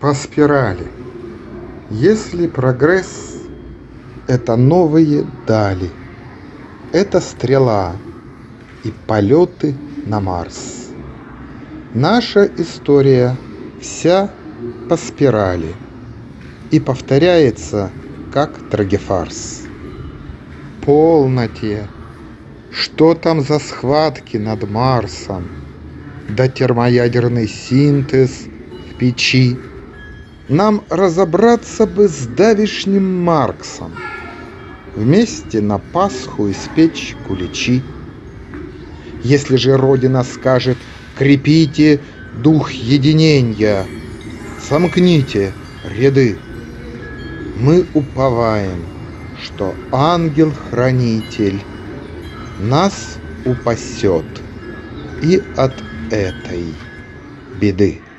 по спирали. Если прогресс — это новые дали, это стрела и полеты на Марс. Наша история вся по спирали и повторяется, как трагефарс. Полноте! Что там за схватки над Марсом? Да термоядерный синтез в печи. Нам разобраться бы с давишним Марксом. Вместе на Пасху испечь куличи. Если же Родина скажет «крепите дух единения», сомкните ряды, мы уповаем, что ангел-хранитель нас упасет и от этой беды.